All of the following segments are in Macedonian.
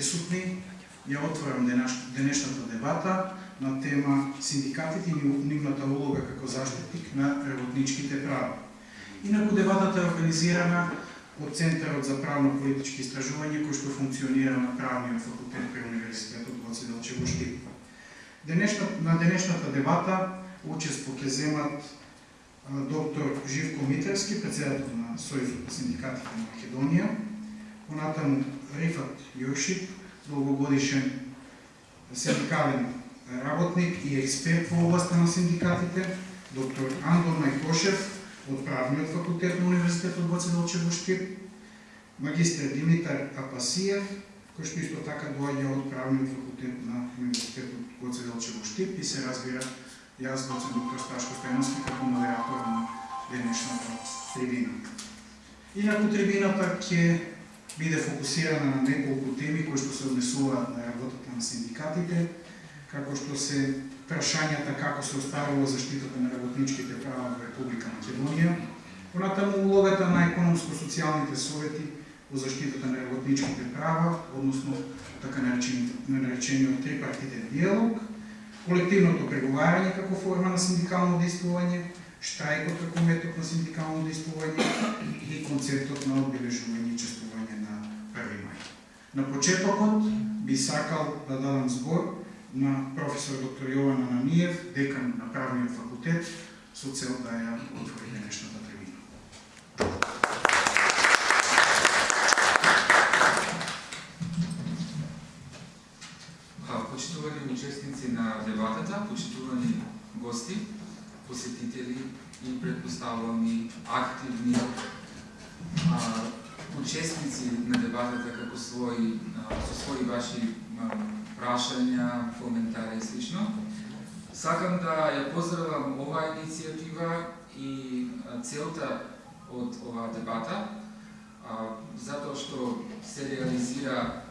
присутни. Ја отворам денешната дебата на тема синдикатите и нивната улога како заштитник на работничките права. Инаку дебатата е организирана од Центарот за правно-политички истражување кој што функционира на Правниот факултет при Универзитетот Гоце Делчево Штип. Денешна, на денешната дебата учество ќе земат доктор Живко Митерски, председател на Сојузот на синдикатите на Македонија, понатаму Рифат Јошип, долгогодишен синдикален работник и експерт во областта на синдикатите, доктор Андон Мајкошев од Правниот факултет на Универзитетот Гоце Делчево Штип, магистр Димитар Апасиев, кој што исто така доаѓа од Правниот факултет на Универзитетот Гоце Делчево Штип и се разбира јас доцент доктор Сташко Стојановски како модератор на денешната трибина. Инаку трибината ќе биде фокусирана на неколку теми кои што се однесуваат на работата на синдикатите, како што се прашањата како се оставува заштитата на работничките права во Република Македонија, понатаму улогата на економско-социјалните совети во заштитата на работничките права, односно така наречениот трипартитен диалог, колективното преговарање како форма на синдикално действување, штрајкот како метод на синдикално действување и концептот на одбележување и чествување на 1 мај. На почетокот би сакал да дадам збор на професор доктор Јован Ананиев, декан на Правниот факултет, со цел да ја отвори денешната трибина. Почитувани учесници на дебатата, почитувани гости, посетители и предпоставувам и активни а, учесници на дебатата како своји со своји ваши прашања, коментари и слично. Сакам да ја поздравам оваа иницијатива и целта од оваа дебата, затоа што се реализира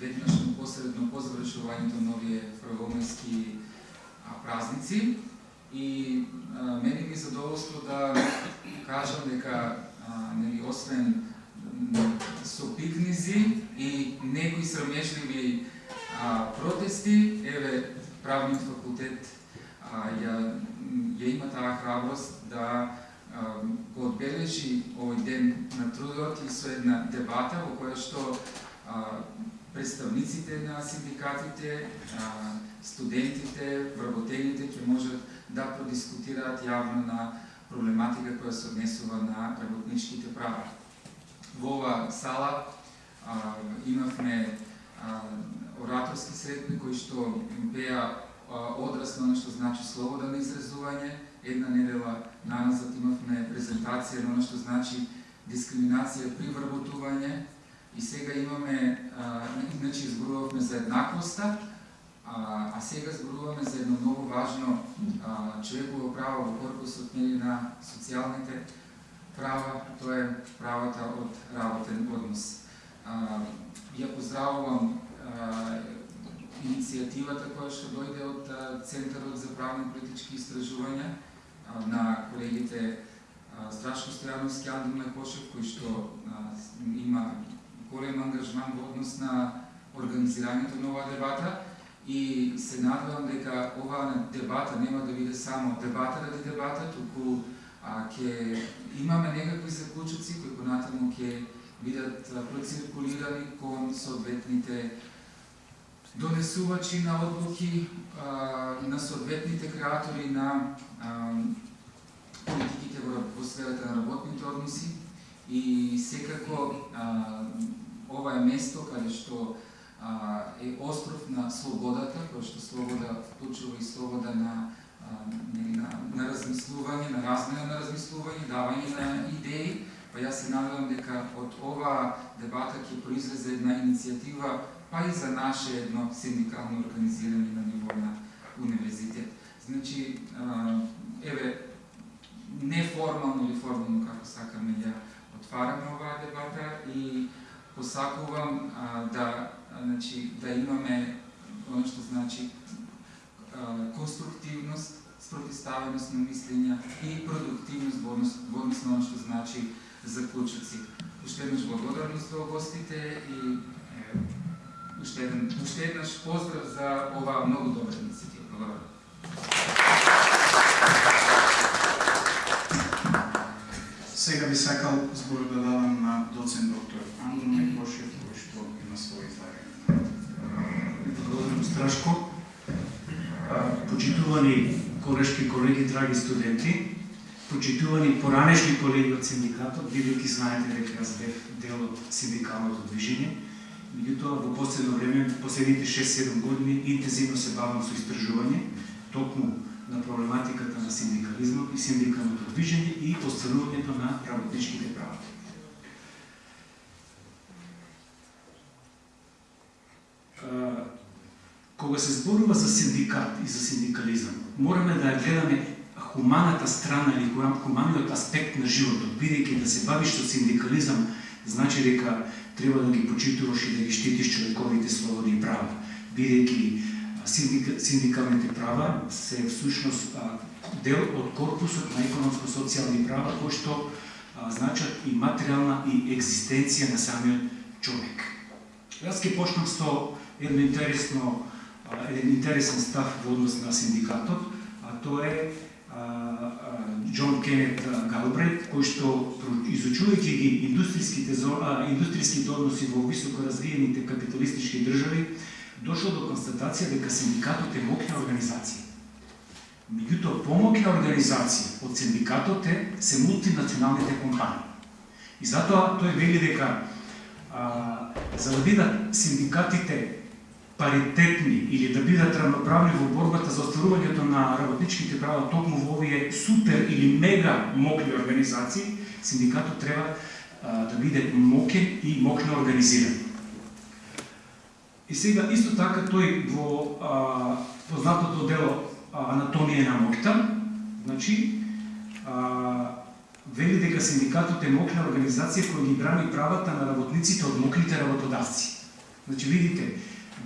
веднаш посредно по завршувањето на овие првомајски празници и а, мене ми задоволство да кажам дека нели освен со пикнизи и некои срамежливи а, протести, еве правниот факултет а, ја, ја има таа храброст да а, го одбележи овој ден на трудот и со една дебата во која што а, представниците на синдикатите, студентите, вработените ќе можат да продискутираат јавно на проблематика која се однесува на работничките права. Во ова сала а, имавме а, ораторски средби кои што беа одраз на што значи слобода на изразување. Една недела наназад имавме презентација на што значи дискриминација при вработување, И сега имаме, а, иначе изборувавме за еднаквоста, а, а сега зборуваме за едно многу важно а, човеково право во корпусот нели на социјалните права, тоа е правата од работен однос. А, ја поздравувам а, иницијативата која што дојде од а, Центарот за правни политички истражувања а, на колегите Страшко Стојановски Андон Лекошев, кој што а, има голем ангажман во однос на организирањето на оваа дебата и се надевам дека оваа дебата нема да биде само дебата ради дебата, туку а, ќе имаме некакви заклучоци кои понатаму ќе бидат проциркулирани кон соодветните донесувачи на одлуки а, на соодветните креатори на а, политиките во, во сферата на работните односи. И секако а, ова е место каде што а, е остров на слободата, кој што слобода вклучува и слобода на, а, на, на размислување, на размена на размислување, давање на идеи, па јас се надевам дека од ова дебата ќе произлезе една иницијатива, па и за наше едно синдикално организирање на ниво на универзитет. Значи, а, еве, неформално или формално, како сакаме ја отвараме оваа дебата и посакувам а, да значи да имаме оно што значи конструктивност, спротиставеност на мислења и продуктивност во однос, во однос на оно што значи заклучоци. Уште еднаш благодарност до гостите и е, уште еден, уште еднаш поздрав за оваа многу добра иницијатива. Благодарам. Сега би сакал збор да дадам на доцент доктор Андро Мекошев, кој што има своје излагање. Благодарам Страшко. Почитувани колешки колеги, драги студенти, почитувани поранешни колеги од синдикатот, бидејќи знаете дека јас бев дел од синдикалното движење, меѓутоа во последно време, последните 6-7 години, интензивно се бавам со истражување, токму на проблематиката на синдикализмот и синдикалното движење и остварувањето на работничките права. Кога се зборува за синдикат и за синдикализам, мораме да ја гледаме хуманата страна или хуманиот аспект на животот, бидејќи да се бавиш со синдикализам, значи дека треба да ги почитуваш и да ги штитиш човековите слободи и права, бидејќи синдикалните права се всушност дел од корпусот на економско-социјални права кои што значат и материјална и екзистенција на самиот човек. Јас ќе почнам со едно интересно еден интересен став во однос на синдикатот, а тоа е Џон Кенет Галбрейт, кој што изучувајќи ги индустријските индустријските односи во високо развиените капиталистички држави, дошол до констатација дека синдикатот е моќна организација. Меѓутоа, помоќна организација од синдикатот е се мултинационалните компании. И затоа тој вели дека а, за да бидат синдикатите паритетни или да бидат равноправни во борбата за остварувањето на работничките права токму во овие супер или мега мокни организации, синдикатот треба а, да биде мокен и мокно организиран. И сега исто така тој во а, познатото дело Анатомија на мокта, значи а, вели дека синдикатот е мокна организација која ги брани правата на работниците од мокните работодавци. Значи видите,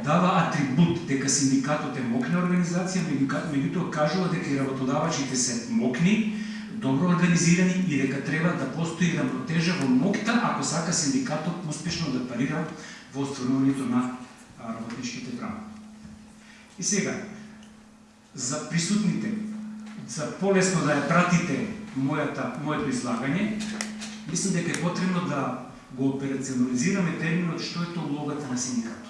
дава атрибут дека синдикатот е мокна организација, меѓутоа кажува дека и работодавачите се мокни, добро организирани и дека треба да постои равнотежа во мокта ако сака синдикатот успешно да парира во остварувањето на работничките права. И сега, за присутните, за полесно да ја пратите мојата, моето излагање, мислам дека е потребно да го операционализираме терминот што е тоа улогата на синдикатот.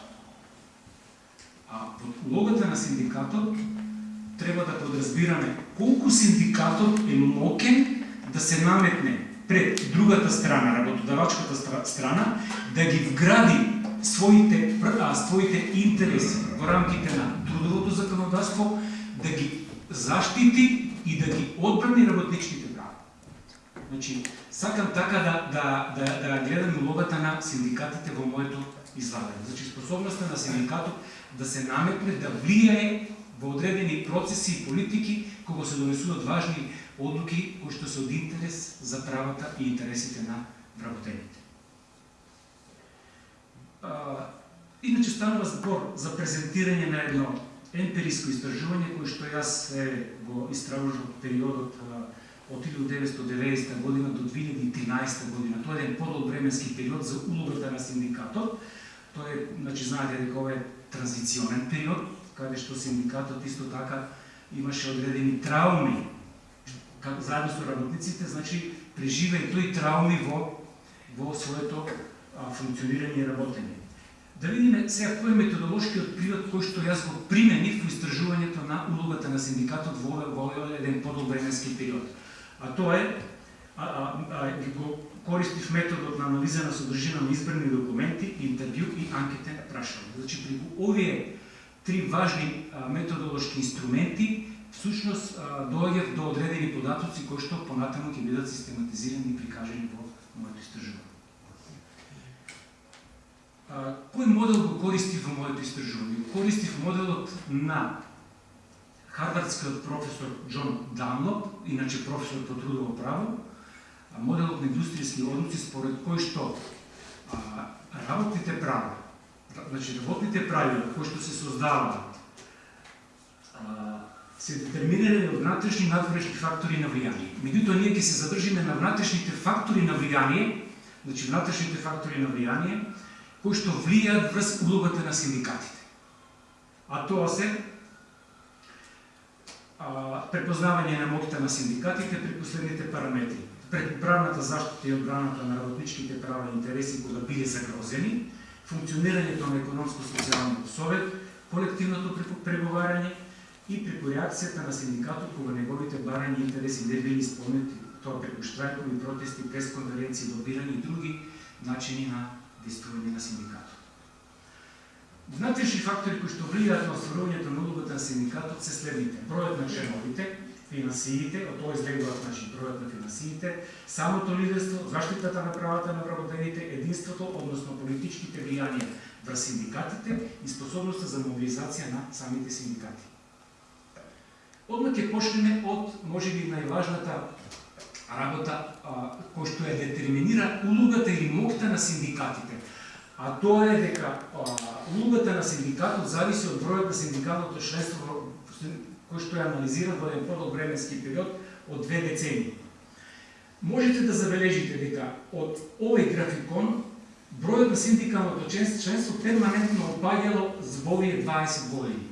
А под улогата на синдикатот треба да подразбираме колку синдикатот е мокен да се наметне пред другата страна, работодавачката страна, да ги вгради своите, а, своите интереси во рамките на трудовото законодавство, да ги заштити и да ги одбрани работничките права. Значи, сакам така да, да, да, да гледам улогата на синдикатите во моето излагање. Значи, способноста на синдикатот да се наметне, да влијае во одредени процеси и политики кога се донесуваат важни одлуки кои што се од интерес за правата и интересите на вработените. Иначе станува збор за презентирање на едно емпириско истражување кој што јас е го истражував периодот од 1990 година до 2013 година. Тоа е еден подолг временски период за улогата на синдикатот. Тоа е, значи, знаете дека ова е транзиционен период, каде што синдикатот исто така имаше одредени трауми заедно со работниците, значи преживеј тој трауми во во своето а, функционирање и работење. Да видиме сега кој е методолошкиот привод кој што јас го применив во истражувањето на улогата на синдикатот во, во еден подолбременски период. А тоа е а, а, а, го користив методот на анализа на содржина на избрани документи, интервју и анкетен прашање. Значи, при овие три важни методолошки инструменти, всушност доаѓав до одредени податоци кои што понатаму ќе бидат систематизирани и прикажани во моето истражување. Кој модел го користив во моето истражување? Користив моделот на харвардскиот професор Џон Данлоп, иначе професор по трудово право, моделот на индустријски односи според кој што а, работните права, значи работните правила кои што се создаваат се детерминирани од внатрешни и надворешни фактори на влијание. Меѓутоа ние ќе се задржиме на внатрешните фактори на влијание, значи внатрешните фактори на влијание кои што влијаат врз улогата на синдикатите. А тоа се а, препознавање на моќта на синдикатите при последните параметри. Пред правната заштита и одбраната на работничките права и интереси кога биле загрозени, функционирањето на економско-социјалниот совет, колективното преговарање и преку реакцијата на синдикатот кога неговите барања и интереси не били исполнети, тоа преку штрајкови, протести, пресконференции, лобирање и други начини на действување на синдикатот. Внатрешни фактори кои што влијаат на остварувањето на улогата на синдикатот се следните: бројот на членовите, финансиите, од тоа излегуваат значи бројот на финансиите, самото лидерство, заштитата на правата на вработените, единството, односно политичките влијанија врз синдикатите и способноста за мобилизација на самите синдикати. Одма ќе почнеме од можеби најважната работа кој што ја детерминира улогата или моќта на синдикатите. А тоа е дека а, улогата на синдикатот зависи од бројот на синдикалното членство кој што е анализиран во еден подолг временски период од две децении. Можете да забележите дека од овој графикон бројот на синдикалното членство перманентно опаѓало за овие 20 години.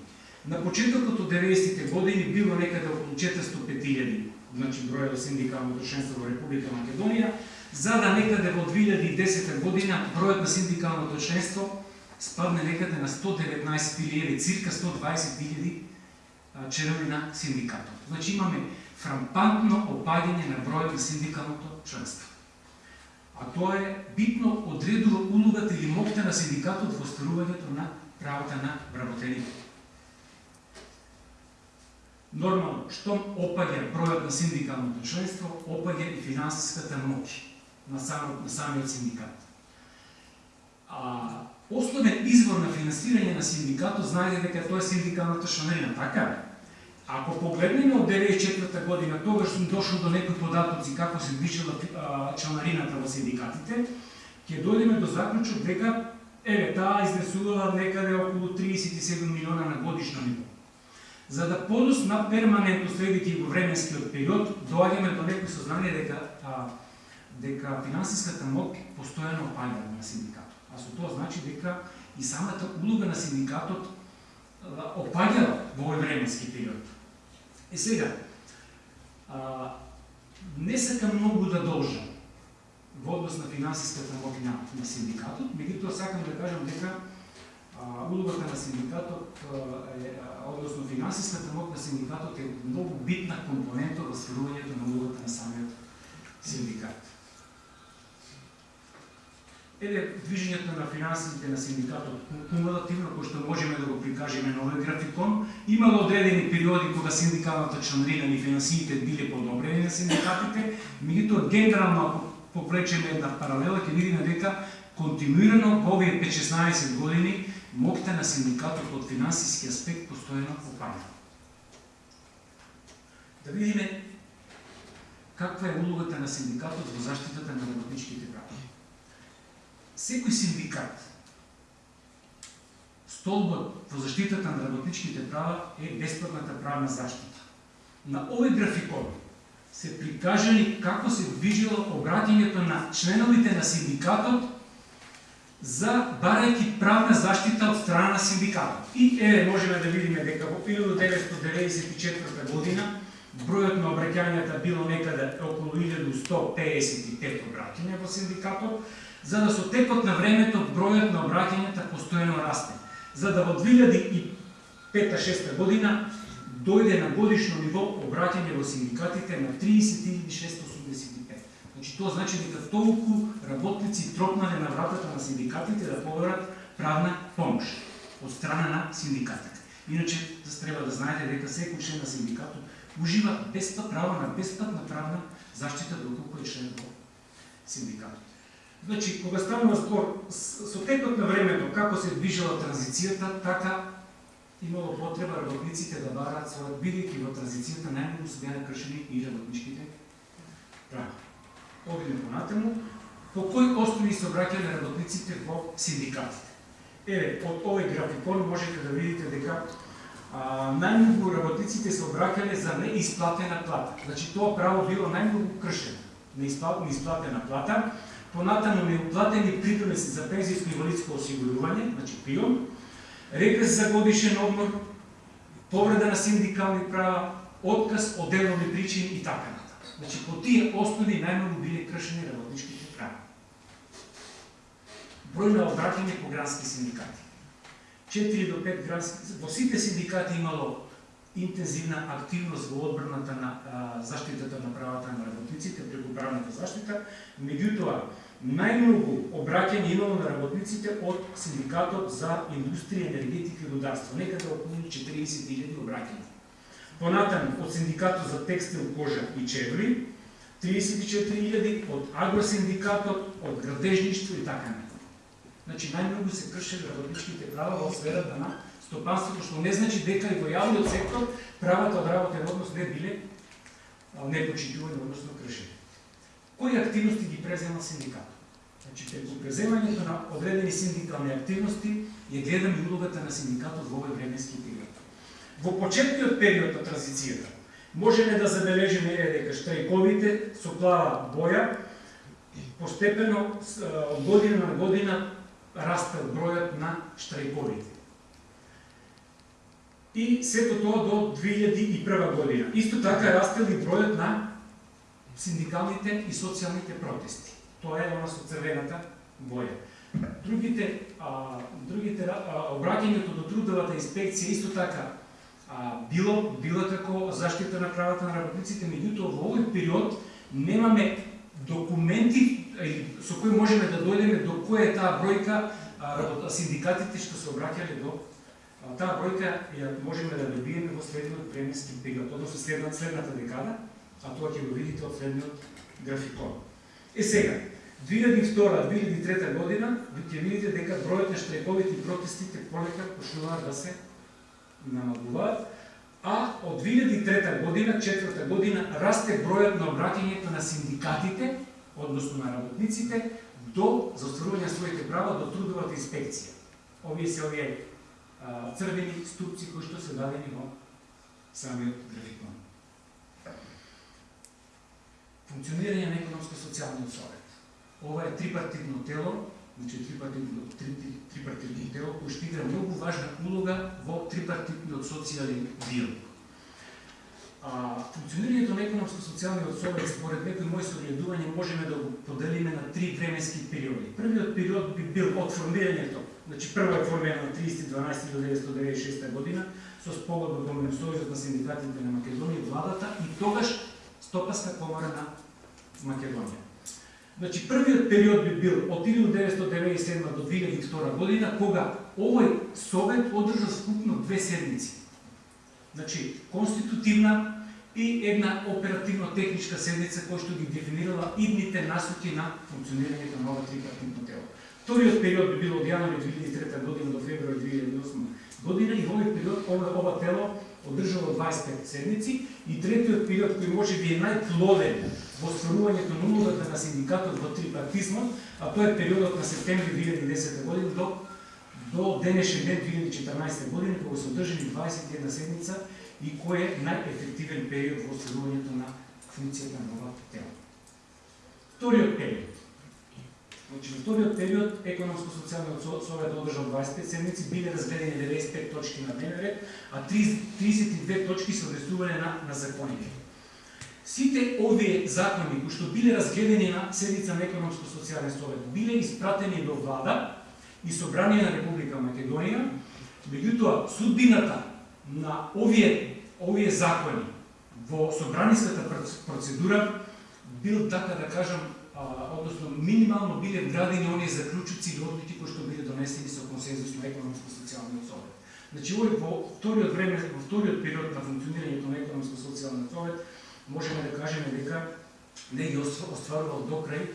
На почетокот од 90-те години било некаде околу 405.000, значи бројот на синдикалното членство во Република Македонија, за да некаде во 2010 година бројот на синдикалното членство спадне некаде на 119.000, цирка 120.000 членови на синдикатот. Значи имаме фрампантно опаѓање на бројот на синдикалното членство. А тоа е битно одредува улогата или моќта на синдикатот во остварувањето на правата на вработените. Нормално, што опаѓа бројот на синдикалното членство, опаѓа и финансиската моќ на, самот, на самиот синдикат. А, основен извор на финансирање на синдикатот знаете дека тоа е синдикалната шанена, така ли? Ако погледнеме од 94 година, тогаш сум дошол до некои податоци како се движела членарината во синдикатите, ќе дојдеме до заклучок дека еве таа изнесувала некаде околу 37 милиона на годишно ниво. За да подус на перманентно следите во временскиот период, доаѓаме до некој сознание дека а, дека финансиската моќ постојано опаѓа на синдикатот. А со тоа значи дека и самата улога на синдикатот опаѓала во овој временски период. И сега, а, не сакам многу да должам во однос на финансиската мокина на, синдикатот, меѓутоа сакам да кажам дека а, улогата на синдикатот е, односно финансиската мок на синдикатот е многу битна компонента во стварувањето на улогата на самиот синдикат. Еве движењето на финансите на синдикатот кумулативно, кој што можеме да го прикажеме на овој графикон, имало одредени периоди кога синдикалната членарина и финансиите биле подобрени на синдикатите, меѓутоа генерално ако попречеме една паралела ќе видиме дека континуирано во овие 5-16 години моќта на синдикатот од финансиски аспект постојано опаѓа. Да видиме каква е улогата на синдикатот во заштитата на работничките права секој синдикат, столбот во заштитата на работничките права е бесплатната правна заштита. На овој графикон се прикажани како се движило обраќањето на членовите на синдикатот за барајќи правна заштита од страна на синдикатот. И еве можеме да видиме дека во 1994 година бројот на обраќањата да било некаде околу 1155 обраќања во синдикатот, за да со текот на времето бројот на обраќањата постојано расте. За да во 2005-2006 година дојде на годишно ниво обраќање во синдикатите на 30.685. Значи тоа значи дека толку работници тропнале на вратата на синдикатите да поберат правна помош од страна на синдикатите. Иначе треба да знаете дека секој член на синдикатот уживаат бесплат право на бесплатна правна заштита доколку е член во синдикатот. Значи, кога станува збор со текот на времето како се движела транзицијата, така имало потреба работниците да бараат својот бидејќи во транзицијата најмногу се беа кршени и работничките права. Одиме понатаму, по кој основи се обраќале работниците во синдикатите. Еве, од овој графикон можете да видите дека најмногу работниците се обраќале за неисплатена плата. Значи тоа право било најмногу кршено. Неисплатена плата понатаму неуплатени придонеси за пензијско и инвалидско осигурување, значи пион, регрес за годишен одмор, повреда на синдикални права, отказ од делови причини и така натаму. Значи по тие основи најмногу биле кршени работничките права. Број на обраќање по грански синдикати. 4 до 5 градски, во сите синдикати имало интензивна активност во одбраната на а, заштитата на правата на работниците преку правната заштита, меѓутоа најмногу обраќање имало на работниците од Синдикатот за индустрија, енергетика и рударство, некаде околу 40.000 обраќања. Понатаму од Синдикатот за текстил, кожа и чевли, 34.000, од Агросиндикатот, од градежништво и така натаму. Значи најмногу се кршеле работничките права во сферата на стопанството, што не значи дека и во јавниот сектор правата од работен однос не биле непочитувани, односно кршени. Кои активности ги презема синдикатот? Значи, преку преземањето на одредени синдикални активности ја гледам и улогата на синдикатот во овој временски период. Во почетниот период на транзицијата можеме да забележиме дека штрајковите со плава боја постепено од година на година расте бројот на штрајковите и сето тоа до 2001 година. Исто така растел и бројот на синдикалните и социјалните протести. Тоа е она со црвената боја. Другите, а, другите а, обраќањето до трудовата инспекција исто така а, било било како заштита на правата на работниците, меѓутоа во овој период немаме документи со кој можеме да дојдеме до која е таа бројка од синдикатите што се обраќале до таа бројка ја можеме да добиеме во следниот временски период, односно следна, следната декада, а тоа ќе го видите од следниот графикон. Е сега, 2002-2003 година, ви ќе видите дека бројот на штрајковите и протестите полека почнуваат да се намалуваат, а од 2003 година, четврта година, расте бројот на обраќањето на синдикатите, односно на работниците, до за своите права до трудовата инспекција. Овие се овие црвени ступци кои што се дадени во самиот графикон. Функционирање на економско-социјалниот совет. Ова е трипартитно тело, значи трипартитно, три, три, трипартитно тело кој што игра многу важна улога во трипартитниот социјален диалог. Функционирањето на економско-социјалниот совет според некои мои согледување можеме да го поделиме на три временски периоди. Првиот период би бил од формирањето Значи, прво е формирано на 30.12.1996 година со спогодба во Сојузот на синдикатите на Македонија, владата и тогаш Стопаска комора на Македонија. Значи, првиот период би бил од 1997 до 2002 година, кога овој совет одржа скупно две седмици. Значи, конститутивна и една оперативно-техничка седница која што ги дефинирала идните насоки на функционирањето на ова трипартитно тело. Вториот период би бил од јануари 2003 година до февруари 2008 година и во овој период ова, ова тело одржало 25 седници и третиот период кој може би е најплоден во стварувањето на улогата на синдикатот во трипартизмот, а тоа е периодот на септември 2010 година денешен ден 2014 година кога се одржани 21 седмица и кој е најефективен период во следувањето на функцијата на ова тело. Вториот период Значи, во вториот период економско-социјалниот совет одржал 25 седмици, биле разгледани 95 точки на дневен ред, а 32 точки се однесувале на, на законите. Сите овие закони кои што биле разгледани на седница на економско-социјален совет биле испратени до влада и собрание на Република Македонија, меѓутоа судбината на овие овие закони во собраниската процедура бил така да кажам односно минимално биле вградени оние заклучуци или одлуки кои што биле донесени со консензус на економско-социјалниот совет. Значи, овој во вториот време, во вториот период на функционирањето на економско-социјалниот совет, можеме да кажеме дека не ги остварувал до крај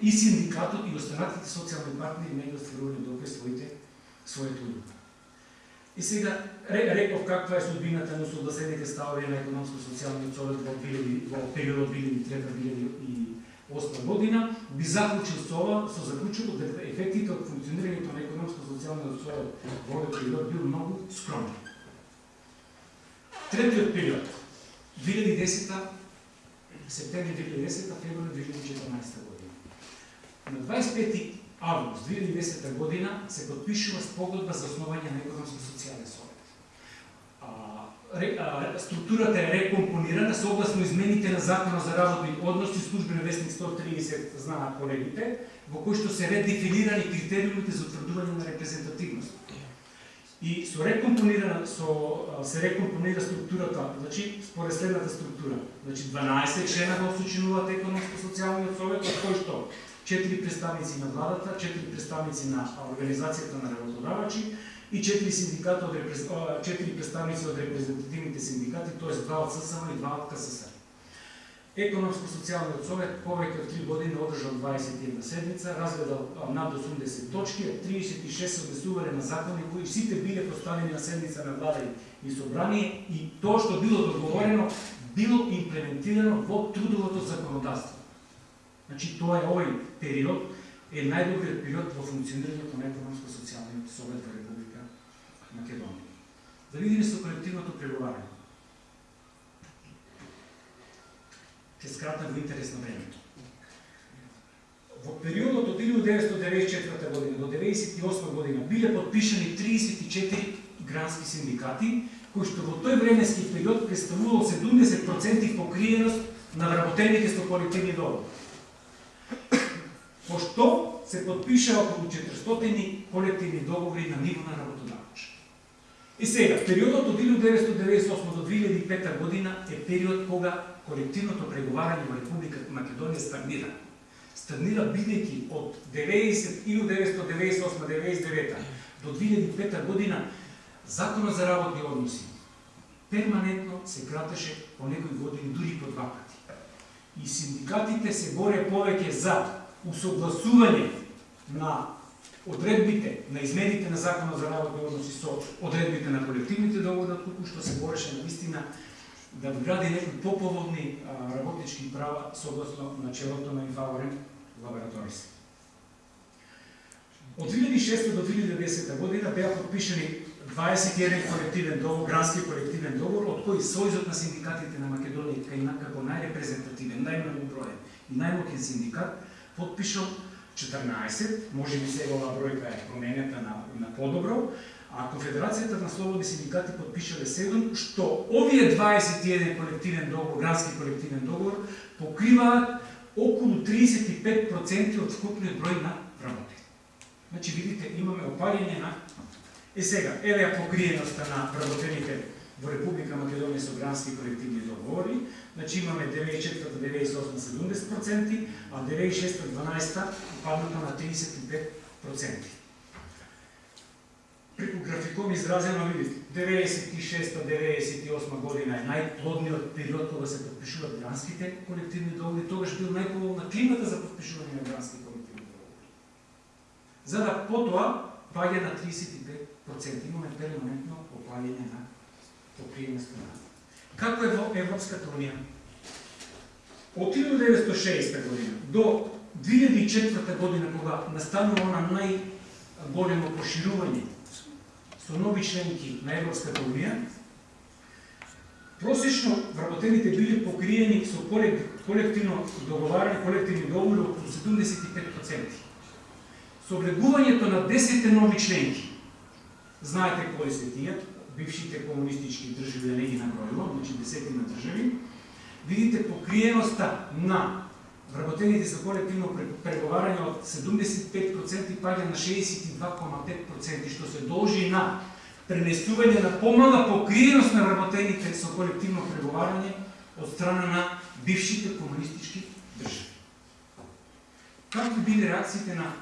и синдикатот и останатите социјални партнери не ги остварувале добре своите своите улога. И сега реков каква е судбината на согласените ставови на економско-социјалниот совет во, во периодот 2003-2008 година, би заклучил со ова, со заклучило дека ефектите од функционирањето на економско-социјалниот совет во овој период бил многу скромен. Третиот период, 2010 септември 2010, февруари 2014 година. На 25 август 2010 година се подпишува спогодба за основање на економско-социјален совет. А, ре, а, структурата е рекомпонирана согласно измените на Законот за работни односи, службен вестник 130, знаат колегите, во кој што се редефинирани критериумите за утврдување на репрезентативност. И со рекомпонирана со се рекомпонира структурата, значи според следната структура. Значи 12 члена го сочинуваат економско-социјалниот совет, од кој што 4 представници на владата, 4 представници на организацијата на работодавачи и 4 синдиката од 4 представници од репрезентативните синдикати, т.е. 2 од ССМ и 2 од КССР. Економско-социјалниот совет повеќе од 3 години одржал 21 седмица, разгледал над 80 точки, 36 се на закони кои сите биле поставени на седница на влада и собрание и тоа што било договорено било имплементирано во трудовото законодавство. Значи тоа е овој период е најдобриот период во функционирањето на економско-социјалниот совет во Република Македонија. Да видиме со колективното преговарање. Се скратна во интерес на времето. Во периодот од 1994 година до 1998 година биле подпишани 34 грански синдикати, кои што во тој временски период представувал 70% покриеност на вработените со колективни договори. Пошто се подпиша околу 400 колективни договори на ниво на работодавач. И сега, периодот од 1998 до 2005 година е период кога колективното преговарање во Република Македонија стагнира. Стагнира бидејќи од 90, 1998-99 до 2005 година Законот за работни односи перманентно се кратеше по некои години дури по два пати. И синдикатите се боре повеќе за усогласување на одредбите на измените на Законот за работни односи со одредбите на колективните договори, туку што се бореше на вистина да вгради некои поповодни работнички права согласно началото на инфаворен лабораторис. Од 2006 до 2010 година беа подпишани 21 колективен договор, грански колективен договор, од кои Сојзот на синдикатите на Македонија како најрепрезентативен, најмногу броен и најмокен синдикат подпишал 14, може би сега оваа бројка е променета на, на подобро, а Конфедерацијата на слободни синдикати подпишале 7, што овие 21 колективен договор, градски колективен договор, покриваат околу 35% од вкупниот број на работи. Значи, видите, имаме опаѓање на... Е сега, еве ја покриеността на работените во Република Македонија со грански колективни договори, значи имаме 94-98 70%, а 96-12 падната на 35% преку графиком изразено видите, 96-98 година е најплодниот период кога се подпишуваат гранските колективни договори, тогаш бил најповолна климата за подпишување на грански колективни договори. За да потоа паѓа на 35%. Имаме перманентно опаѓање на покриена страна. Како е во Европската Унија? Од 1960 година до 2004 година, кога настанува она најголемо поширување со нови членки на Европската Унија, просечно вработените били покриени со колективно договарање, колективни договори околу 75%. Со влегувањето на 10 нови членки, знаете кои се тие, бившите комунистички држави, да не ги набројувам, значи десетина држави, видите покриеноста на вработените со колективно преговарање од 75% паѓа на 62,5%, што се должи на пренесување на помала покриеност на вработените со колективно преговарање од страна на бившите комунистички држави. Какви биле реакциите на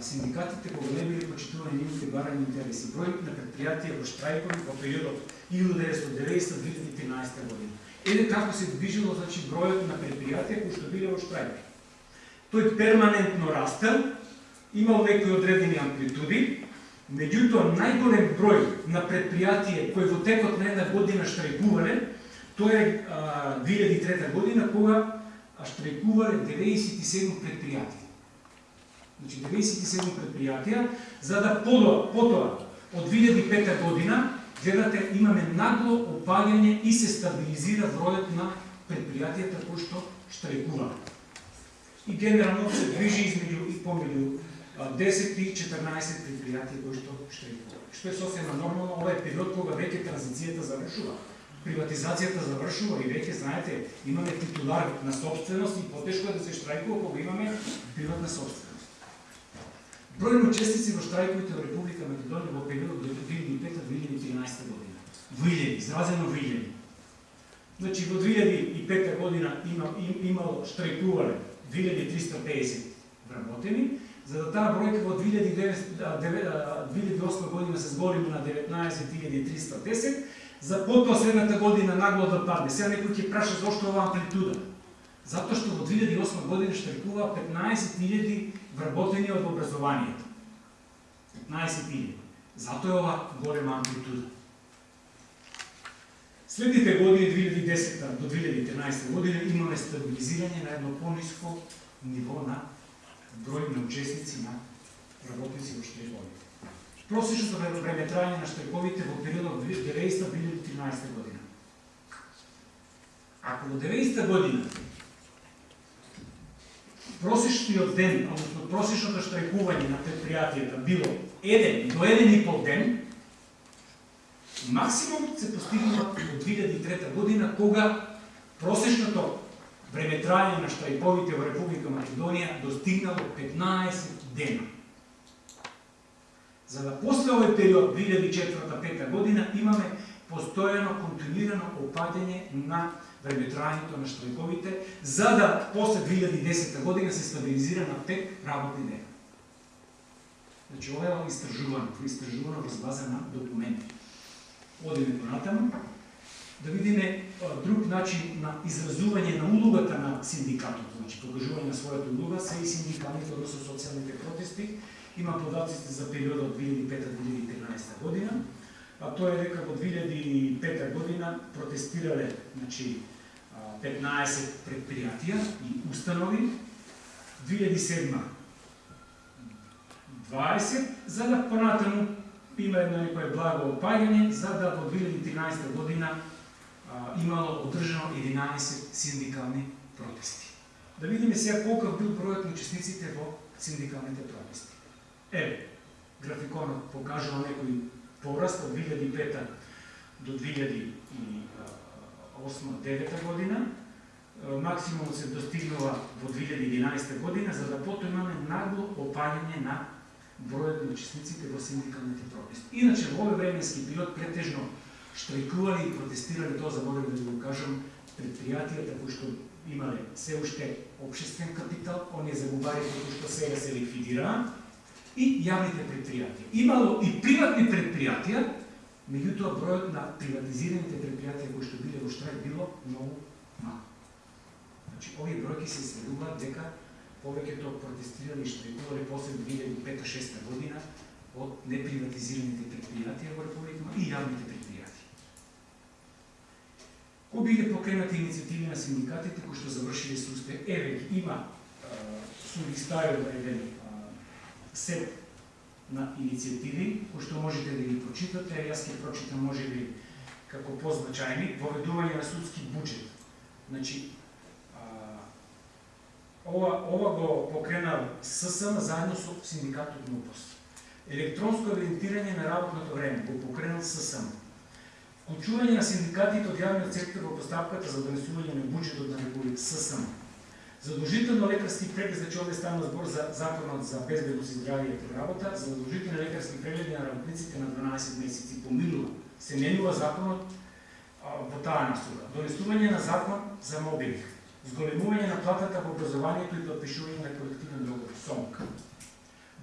синдикатите кога не биле почитувани нивните барани интереси? Број на предпријатија во штрајкови во периодот 1990-2013 година Еде како се движило значи, бројот на предпријатија кои што биле во штрајк. Тој перманентно растел, имал некои одредени амплитуди, меѓутоа најголем број на предпријатија кои во текот на една година штрајкувале, тоа е 2003 година кога штрајкувале 97 предпријатија. Значи 97 предпријатија, за да потоа, потоа од 2005 година гледате, имаме нагло опаѓање и се стабилизира бројот на предпријатијата кои што штрајкува. И генерално се движи измеѓу и помеѓу 10 и 14 предпријатија кои што штрајкува. Што е сосема нормално, ова е период кога веќе транзицијата завршува. Приватизацијата завршува и веќе знаете, имаме титулар на собственост и потешко е да се штрајкува кога имаме приватна собственост. Број на учесници во штрајковите во Република Македонија во периодот до 2005-2013 година. Вилјени, изразено вилјени. Значи во 2005 година има, им, имало штрајкување 2350 вработени, за да таа бројка во 2008 година се зголеми на 19310, за потоа следната година нагло да падне. Сега некој ќе праша зошто оваа амплитуда. Затоа што во 2008 година штрајкува 15.000 вработени од образованието. 15.000. Затоа е ова голема амплитуда. Следните години, 2010 до 2013 година, имаме стабилизирање на едно пониско ниво на број на учесници на работници во штрековите. Просечното време трајање на штрековите во периодот 90-2013 година. Ако во 90 година просечниот ден, односно просечното штрајкување на предпријатијата било 1 до 1 и пол ден, максимум се постигнува во 2003 година, кога просечното време трајање на штрајковите во Република Македонија достигнало 15 дена. За да после овој период 2004-2005 година имаме постојано континуирано опаѓање на пребитрањето на штрајковите, за да после 2010 година се стабилизира на 5 работни дена. Значи, ова е истражувано, истражувано во база на документи. Одиме понатаму, да видиме друг начин на изразување на улогата на синдикатот, значи покажување на својата улога се и синдикалните, односно социјалните протести. Има податците за периодот 2005-2013 година, а тоа е дека во 2005 година протестирале, значи 15 предпријатија и установи, 2007 20, за да понатаму има едно некое благо опаѓање, за да во 2013 година а, имало одржано 11 синдикални протести. Да видиме сега колкав бил бројот на учесниците во синдикалните протести. Еве, графиконот покажува некој пораст од 2005 до 2008-2009 година. Максимум се достигнува во 2011 година, за да потоа имаме нагло опаѓање на бројот на учесниците во синдикалните протести. Иначе во овој временски период претежно штрајкували и протестирали, тоа заборав да го кажам, предпријатијата кои што имале се уште обшествен капитал, оние загубари кои што сега се ликвидираа, и јавните предпријатија. Имало и приватни предпријатија, меѓутоа бројот на приватизираните предпријатија кои што биле во штрајк било многу мал. Значи, овие бројки се изведуваат дека повеќето протестирали и штрајкувале после 2005-2006 година од неприватизираните предпријатија во Република и јавните предпријатија. Кои биле покренати иницијативи на синдикатите кои што завршиле со успех? Еве, има су ги ставил еден сет на инициативи кои што можете да ги прочитате, јас ќе прочитам може би како позначајни, воведување на судски буџет. Значи, ова, ова го покрена ССМ заедно со синдикатот НУПОС. Електронско евидентирање на работното време го покренал ССМ. Вклучување на синдикатите од јавниот сектор во поставката за донесување на буџетот на Република ССМ. Задолжително лекарски преглед, значи овде стана збор за законот за безбедност и здравје и работа, задолжително задолжителни лекарски прегледи на работниците на 12 месеци поминува, Се менува законот во таа насока. Донесување на закон за мобилинг зголемување на платата во образованието и подпишување на колективен договор СОМК.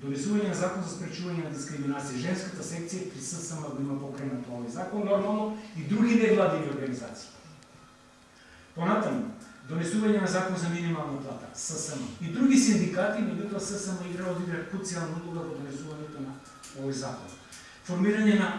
Донесување на закон за спречување на дискриминација. Женската секција при ССМ го има покренат овој закон, нормално и други невладини организации. Понатаму, донесување на закон за минимална плата, ССМ. И други синдикати, меѓутоа ССМ игра одигра круцијална улога во донесувањето на овој закон. Формирање на